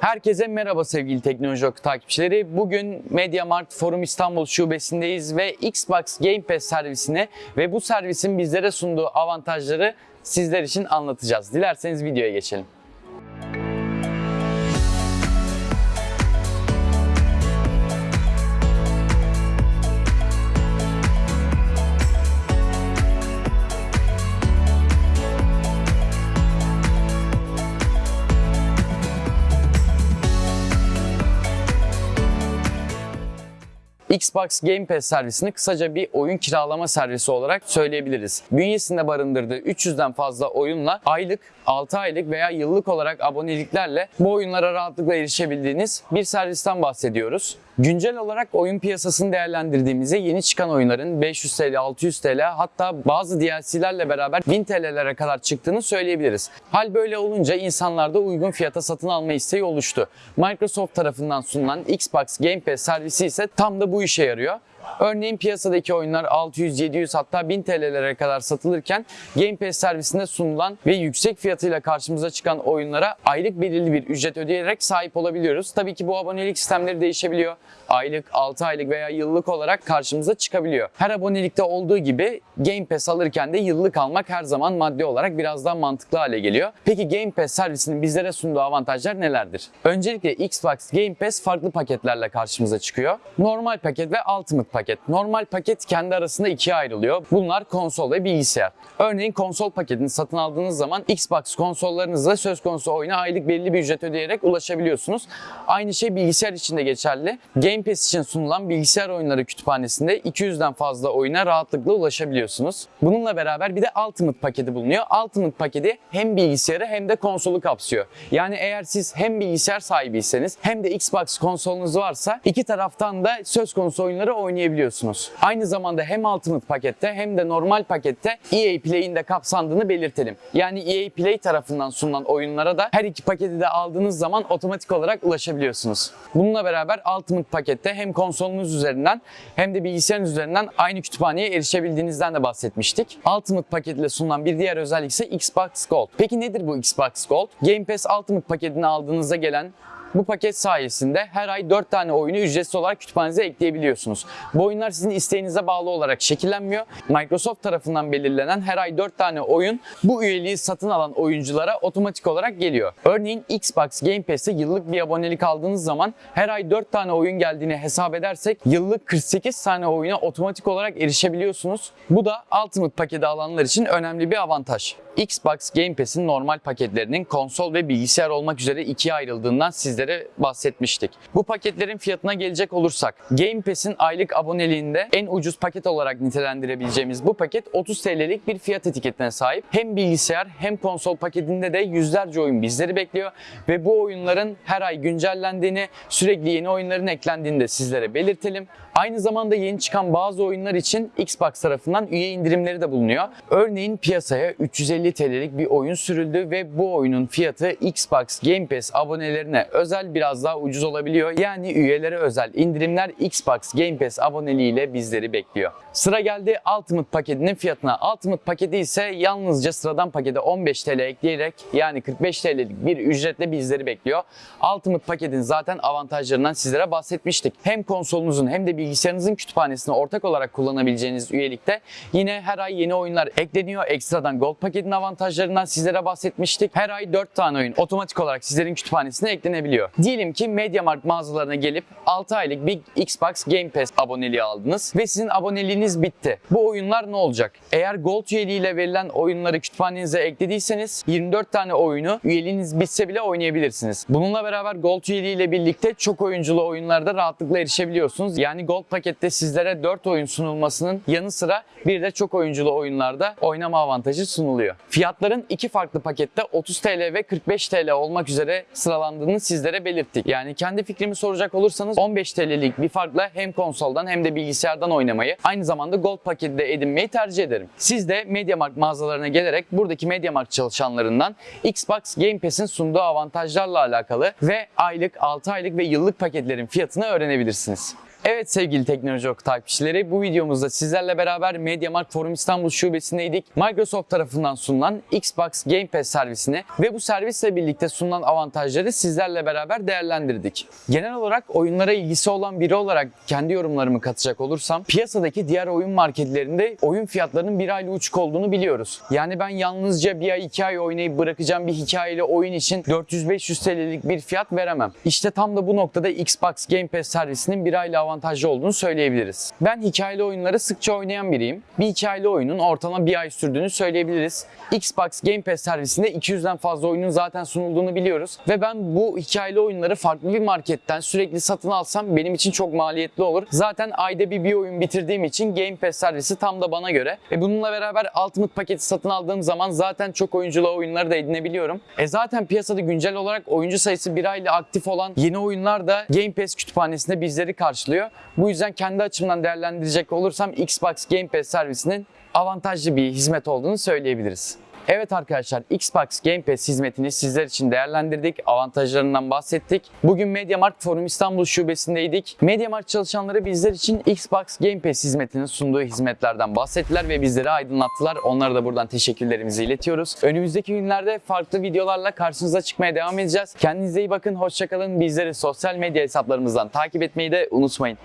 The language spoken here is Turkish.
Herkese merhaba sevgili Teknoloji Oku takipçileri. Bugün MediaMarkt Forum İstanbul şubesindeyiz ve Xbox Game Pass servisini ve bu servisin bizlere sunduğu avantajları sizler için anlatacağız. Dilerseniz videoya geçelim. Xbox Game Pass servisini kısaca bir oyun kiralama servisi olarak söyleyebiliriz. Bünyesinde barındırdığı 300'den fazla oyunla aylık, 6 aylık veya yıllık olarak aboneliklerle bu oyunlara rahatlıkla erişebildiğiniz bir servisten bahsediyoruz. Güncel olarak oyun piyasasını değerlendirdiğimizde yeni çıkan oyunların 500 TL, 600 TL hatta bazı DLC'lerle beraber 1000 TL'lere kadar çıktığını söyleyebiliriz. Hal böyle olunca insanlarda uygun fiyata satın alma isteği oluştu. Microsoft tarafından sunulan Xbox Game Pass servisi ise tam da bu işe yarıyor. Örneğin piyasadaki oyunlar 600, 700 hatta 1000 TL'lere kadar satılırken Game Pass servisinde sunulan ve yüksek fiyatıyla karşımıza çıkan oyunlara aylık belirli bir ücret ödeyerek sahip olabiliyoruz. Tabii ki bu abonelik sistemleri değişebiliyor. Aylık, 6 aylık veya yıllık olarak karşımıza çıkabiliyor. Her abonelikte olduğu gibi Game Pass alırken de yıllık almak her zaman maddi olarak biraz daha mantıklı hale geliyor. Peki Game Pass servisinin bizlere sunduğu avantajlar nelerdir? Öncelikle Xbox Game Pass farklı paketlerle karşımıza çıkıyor. Normal paket ve Ultimate paket. Normal paket kendi arasında ikiye ayrılıyor. Bunlar konsol ve bilgisayar. Örneğin konsol paketini satın aldığınız zaman Xbox konsollarınızla söz konusu oyuna aylık belli bir ücret ödeyerek ulaşabiliyorsunuz. Aynı şey bilgisayar için de geçerli. Game Pass için sunulan bilgisayar oyunları kütüphanesinde 200'den fazla oyuna rahatlıkla ulaşabiliyorsunuz. Bununla beraber bir de Ultimate paketi bulunuyor. Ultimate paketi hem bilgisayarı hem de konsolu kapsıyor. Yani eğer siz hem bilgisayar sahibiyseniz hem de Xbox konsolunuz varsa iki taraftan da söz konusu oyunları oynayabiliyorsunuz. Aynı zamanda hem Ultimate pakette hem de normal pakette EA Play'in de kapsandığını belirtelim. Yani EA Play tarafından sunulan oyunlara da her iki paketi de aldığınız zaman otomatik olarak ulaşabiliyorsunuz. Bununla beraber Ultimate pakette hem konsolunuz üzerinden hem de bilgisayarınız üzerinden aynı kütüphaneye erişebildiğinizden de bahsetmiştik. Ultimate paketle sunulan bir diğer özellik ise Xbox Gold. Peki nedir bu Xbox Gold? Game Pass Ultimate paketini aldığınızda gelen bu paket sayesinde her ay 4 tane oyunu ücretsiz olarak kütüphanenize ekleyebiliyorsunuz. Bu oyunlar sizin isteğinize bağlı olarak şekillenmiyor. Microsoft tarafından belirlenen her ay 4 tane oyun bu üyeliği satın alan oyunculara otomatik olarak geliyor. Örneğin Xbox Game Pass'e yıllık bir abonelik aldığınız zaman her ay 4 tane oyun geldiğini hesap edersek yıllık 48 tane oyuna otomatik olarak erişebiliyorsunuz. Bu da Ultimate paketi alanlar için önemli bir avantaj. Xbox Game Pass'in normal paketlerinin konsol ve bilgisayar olmak üzere ikiye ayrıldığından sizlere bahsetmiştik. Bu paketlerin fiyatına gelecek olursak Game Pass'in aylık aboneliğinde en ucuz paket olarak nitelendirebileceğimiz bu paket 30 TL'lik bir fiyat etiketine sahip. Hem bilgisayar hem konsol paketinde de yüzlerce oyun bizleri bekliyor ve bu oyunların her ay güncellendiğini, sürekli yeni oyunların eklendiğini de sizlere belirtelim. Aynı zamanda yeni çıkan bazı oyunlar için Xbox tarafından üye indirimleri de bulunuyor. Örneğin piyasaya 350 TL'lik bir oyun sürüldü ve bu oyunun fiyatı Xbox Game Pass abonelerine özel biraz daha ucuz olabiliyor. Yani üyelere özel indirimler Xbox Game Pass aboneliğiyle bizleri bekliyor. Sıra geldi Ultimate paketinin fiyatına. Ultimate paketi ise yalnızca sıradan pakete 15 TL ekleyerek yani 45 TL'lik bir ücretle bizleri bekliyor. Ultimate paketin zaten avantajlarından sizlere bahsetmiştik. Hem konsolunuzun hem de bilgisayarınızın kütüphanesini ortak olarak kullanabileceğiniz üyelikte yine her ay yeni oyunlar ekleniyor. Ekstradan Gold paketin avantajlarından sizlere bahsetmiştik. Her ay 4 tane oyun otomatik olarak sizlerin kütüphanesine eklenebiliyor. Diyelim ki MediaMarkt mağazalarına gelip 6 aylık bir Xbox Game Pass aboneliği aldınız ve sizin aboneliğiniz bitti. Bu oyunlar ne olacak? Eğer Gold üyeliğiyle verilen oyunları kütüphanenize eklediyseniz 24 tane oyunu üyeliğiniz bitse bile oynayabilirsiniz. Bununla beraber Gold üyeliğiyle birlikte çok oyunculu oyunlarda rahatlıkla erişebiliyorsunuz. Yani Gold pakette sizlere 4 oyun sunulmasının yanı sıra bir de çok oyunculu oyunlarda oynama avantajı sunuluyor. Fiyatların iki farklı pakette 30 TL ve 45 TL olmak üzere sıralandığını sizlere belirttik. Yani kendi fikrimi soracak olursanız 15 TL'lik bir farkla hem konsoldan hem de bilgisayardan oynamayı aynı zamanda Gold paketi de edinmeyi tercih ederim. Siz de MediaMarkt mağazalarına gelerek buradaki MediaMarkt çalışanlarından Xbox Game Pass'in sunduğu avantajlarla alakalı ve aylık, 6 aylık ve yıllık paketlerin fiyatını öğrenebilirsiniz. Evet sevgili Teknoloji Oku takipçileri bu videomuzda sizlerle beraber MediaMarkt Forum İstanbul Şubesi'ndeydik. Microsoft tarafından sunulan Xbox Game Pass servisini ve bu servisle birlikte sunulan avantajları sizlerle beraber değerlendirdik. Genel olarak oyunlara ilgisi olan biri olarak kendi yorumlarımı katacak olursam piyasadaki diğer oyun marketlerinde oyun fiyatlarının bir aylık uçuk olduğunu biliyoruz. Yani ben yalnızca bir ay iki ay oynayıp bırakacağım bir hikayeli oyun için 400-500 TL'lik bir fiyat veremem. İşte tam da bu noktada Xbox Game Pass servisinin bir aylık avantajlı olduğunu söyleyebiliriz. Ben hikayeli oyunları sıkça oynayan biriyim. Bir hikayeli oyunun ortalama bir ay sürdüğünü söyleyebiliriz. Xbox Game Pass servisinde 200'den fazla oyunun zaten sunulduğunu biliyoruz. Ve ben bu hikayeli oyunları farklı bir marketten sürekli satın alsam benim için çok maliyetli olur. Zaten ayda bir bir oyun bitirdiğim için Game Pass servisi tam da bana göre. E bununla beraber Ultimate paketi satın aldığım zaman zaten çok oyunculu oyunları da edinebiliyorum. E zaten piyasada güncel olarak oyuncu sayısı bir aylık aktif olan yeni oyunlar da Game Pass kütüphanesinde bizleri karşılıyor. Bu yüzden kendi açımdan değerlendirecek olursam Xbox Game Pass servisinin avantajlı bir hizmet olduğunu söyleyebiliriz. Evet arkadaşlar Xbox Game Pass hizmetini sizler için değerlendirdik. Avantajlarından bahsettik. Bugün MediaMarkt Forum İstanbul şubesindeydik. MediaMarkt çalışanları bizler için Xbox Game Pass hizmetinin sunduğu hizmetlerden bahsettiler ve bizleri aydınlattılar. Onlara da buradan teşekkürlerimizi iletiyoruz. Önümüzdeki günlerde farklı videolarla karşınıza çıkmaya devam edeceğiz. Kendinize iyi bakın, hoşçakalın. Bizleri sosyal medya hesaplarımızdan takip etmeyi de unutmayın.